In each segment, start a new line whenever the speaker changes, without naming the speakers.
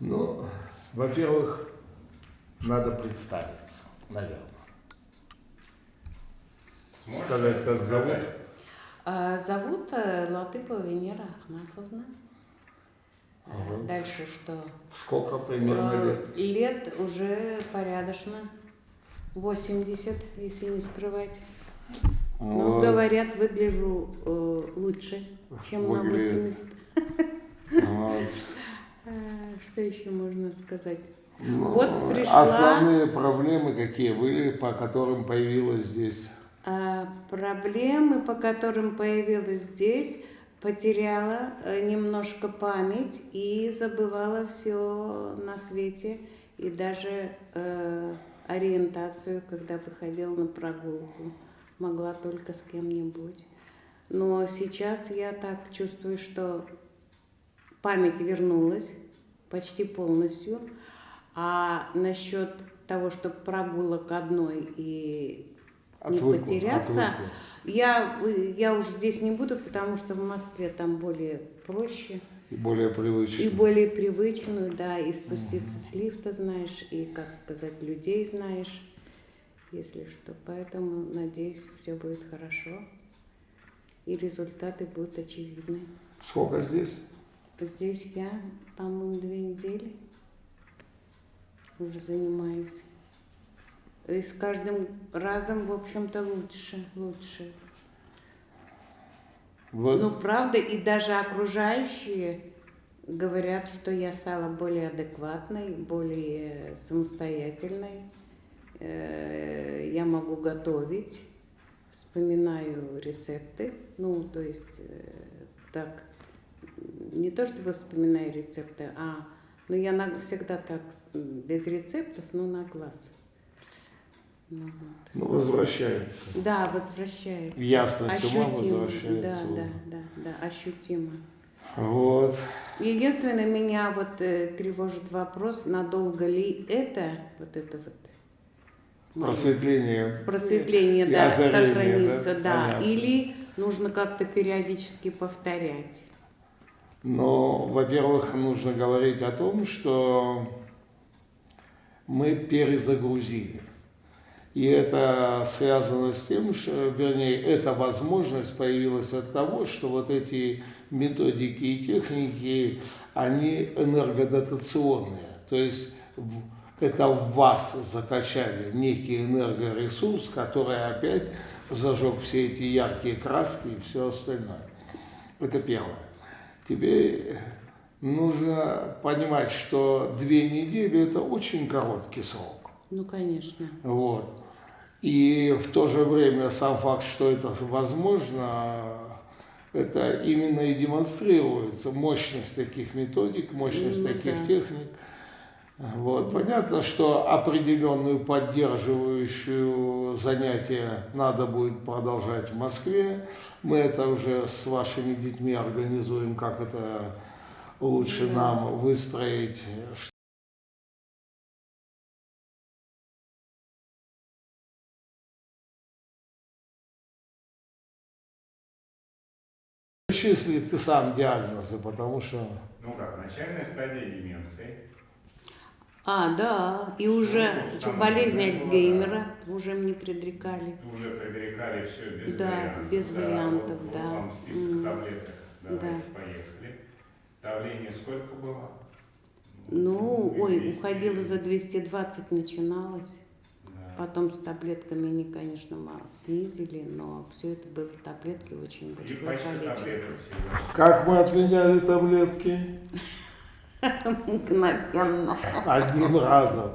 Ну, во-первых, надо представиться, наверное.
Сможешь
Сказать, как зовут?
А, Зовут э, Латыпова Венера Ахнафовна. А,
Ага.
Дальше что?
Сколько примерно
Э,
лет?
Лет уже порядочно. 80, если не скрывать. Ну,
Вот.
говорят, выгляжу э, лучше, чем на
Выглядит.
80.
Вот.
А, Что еще можно сказать?
Ну,
Вот пришла-
Основные проблемы какие были, по которым появилась здесь?
А, Проблемы, по которым появилась здесь, потеряла э, немножко память и забывала все на свете, и даже э, ориентацию, когда выходила на прогулку, могла только с кем-нибудь. Но сейчас я так чувствую, что память вернулась почти полностью, а насчет того, что прогулок одной и не
Отвыкла,
потеряться.
отвыкла.
Я, я уж здесь не буду, потому что в Москве там более проще
И более
и
привычно.
более привычную, да, и спуститься с лифта знаешь, и, как сказать, людей знаешь, если что. Поэтому, надеюсь, все будет хорошо, и результаты будут очевидны.
Сколько здесь?
Здесь я, по-моему, две недели уже занимаюсь. И с каждым разом, в общем-то, лучше, лучше.
Вот.
Ну, правда, и даже окружающие говорят, что я стала более адекватной, более самостоятельной. Э, Я могу готовить, вспоминаю рецепты. Ну, то есть, э, так, не то чтобы вспоминаю рецепты, а, ну, я на- всегда так, без рецептов, но на глаз. Ну, вот.
Ну, возвращается.
Да, возвращается.
Ясность ума
Ощутимо.
возвращается.
Да, да, да, да, ощутимо.
Вот.
Единственное, меня вот э, тревожит вопрос, надолго ли это, вот это вот моё
Просветление.
просветление,
И
да,
озарение,
сохранится,
да?
да,
Понятно.
или нужно как-то периодически повторять.
Но, во-первых, нужно говорить о том, что мы перезагрузили. И это связано с тем, что, вернее, эта возможность появилась от того, что вот эти методики и техники, они энергодотационные. То есть это в вас закачали некий энергоресурс, который опять зажег все эти яркие краски и все остальное. Это первое. Теперь нужно понимать, что две недели – это очень короткий срок.
Ну, конечно.
Вот. И в то же время сам факт, что это возможно, это именно и демонстрирует мощность таких методик, мощность
Ну
таких
да.
техник. Вот. Понятно, что определенную поддерживающую занятие надо будет продолжать в Москве. Мы это уже с вашими детьми организуем, как это лучше
Да.
нам выстроить, Числи ты сам диагнозы, потому что
Ну как, начальная стадия деменции.
А, да, и уже
Ну,
болезнь
да,
Альцгеймера уже мне предрекали.
Уже предрекали все без
Да,
вариантов.
без вариантов,
вот,
да.
Вот вам список
М.
таблеток. Давайте,
Да.
поехали. Давление сколько было?
Ну, ой,
200.
уходила за 220, начиналось.
Да.
Потом с таблетками они, конечно, мало снизили, но все это было таблетки очень
И
большое количество.
таблеток всегда.
как мы отменяли таблетки?
Мгновенно.
Одним разом.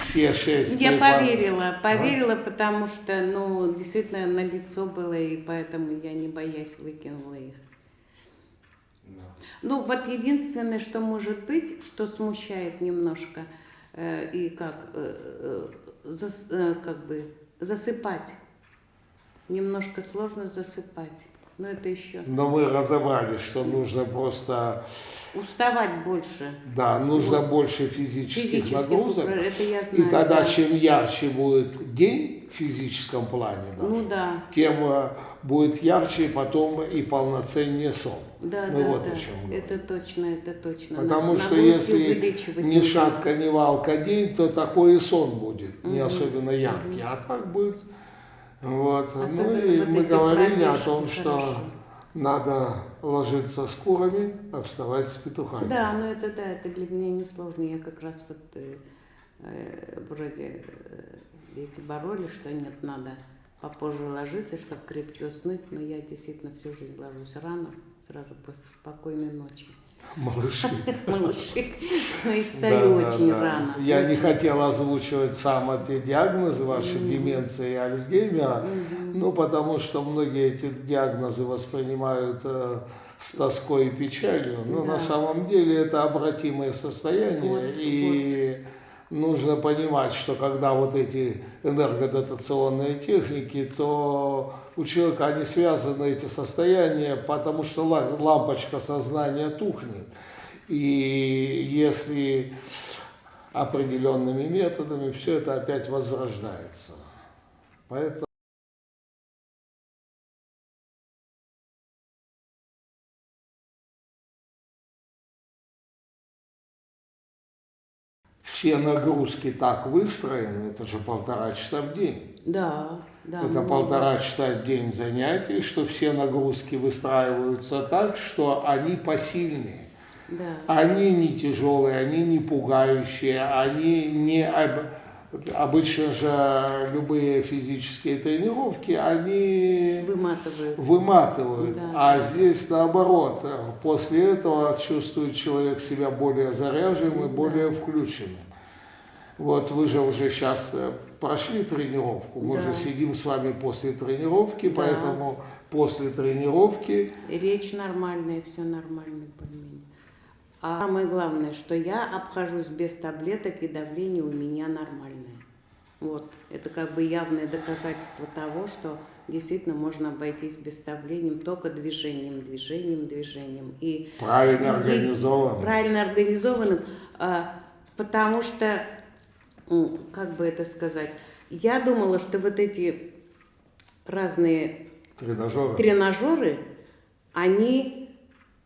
Все шесть.
Я поверила, поверила, потому что, ну, действительно, на лицо было, и поэтому я, не боясь, выкинула их. Ну, вот единственное, что может быть, что смущает немножко, э, и как, э, э, зас- э, как бы засыпать. Немножко сложно засыпать. Но это еще.
Но мы разобрались, что нужно просто,
Уставать больше.
да, нужно
Вот.
больше физических
Физически
нагрузок.
это я
И
знаю.
тогда,
да.
чем ярче будет день в физическом плане, даже,
Ну да.
тем э, будет ярче потом и полноценнее сон.
Да,
Мы
да,
вот
да.
о чем говорим.
Это точно, это точно.
Потому
На-
что если ни шатка, ни валка день, то такой и сон будет, не
Мгм.
особенно яркий. А так будет. Вот. ну и
вот
мы говорили о том, что
хорошо.
надо ложиться с курами, а вставать с петухами.
Да, но это да, это для меня не сложно. Я как раз вот э, э, вроде э, эти боролись, что нет, надо попозже ложиться, чтобы крепче уснуть, но я действительно всю жизнь ложусь рано, сразу после спокойной ночи.
Малыши.
Малыши. Ну и встаю очень рано.
Я не хотел озвучивать сам эти диагнозы, ваши
Мгм.
деменция и Альцгеймера, ну, потому что многие эти диагнозы воспринимают э, с тоской и печалью, но на самом деле это обратимое состояние, и нужно понимать, что когда вот эти энергодотационные техники, то у человека они связаны, эти состояния, потому что ла- лампочка сознания тухнет. И если определенными методами все это опять возрождается. Поэтому все нагрузки так выстроены, это же полтора часа в день.
Да, да.
это
много.
полтора часа в день занятий, что все нагрузки выстраиваются так, что они посильные.
Да.
Они не тяжелые, они не пугающие, они не... об- Обычно же любые физические тренировки, они
Выматывают.
выматывают,
Да.
а здесь наоборот. После этого чувствует человек себя более заряженным и
Да.
более включенным. Вот вы же уже сейчас прошли тренировку, мы
Да.
же сидим с вами после тренировки,
Да.
поэтому после тренировки
речь нормальная, все нормально более А самое главное, что я обхожусь без таблеток и давление у меня нормальное. Вот. Это как бы явное доказательство того, что действительно можно обойтись без давлением только движением, движением, движением. И
правильно
и
организованы.
правильно организованным, а, потому что, как бы это сказать, я думала, что вот эти разные
Тренажеры.
тренажеры, они,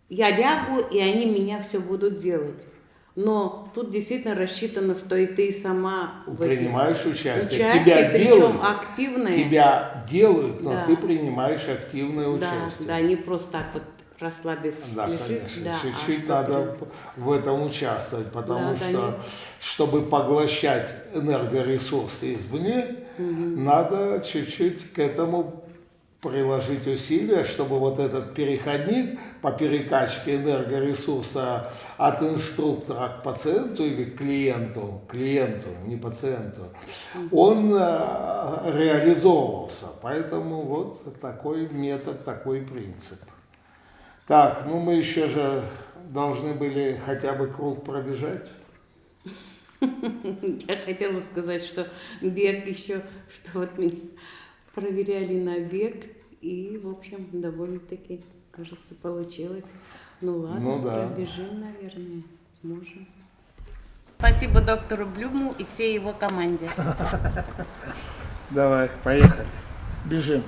я лягу, и они меня все будут делать. Но тут действительно рассчитано, что и ты сама в этих
Принимаешь участие.
участие,
Тебя
причем
делают,
активное.
тебя делают, но
Да.
ты принимаешь активное
да,
участие.
да, не просто так вот расслабившись
Да,
лежит.
конечно,
да, а
чуть-чуть
что
надо в этом участвовать, потому
Да, да,
что,
не-
чтобы поглощать энергоресурсы извне,
Мгм.
надо чуть-чуть к этому приложить усилия, чтобы вот этот переходник по перекачке энергоресурса от инструктора к пациенту или к клиенту, клиенту, не пациенту, он э, реализовывался. Поэтому вот такой метод, такой принцип. Так, ну мы еще же должны были хотя бы круг пробежать.
Я хотела сказать, что бег еще, что вот меня проверяли на бег, и, в общем, довольно-таки, кажется, получилось. Ну ладно,
Ну да.
пробежим, наверное, сможем. Спасибо доктору Блюму и всей его команде.
Давай, поехали. Бежим.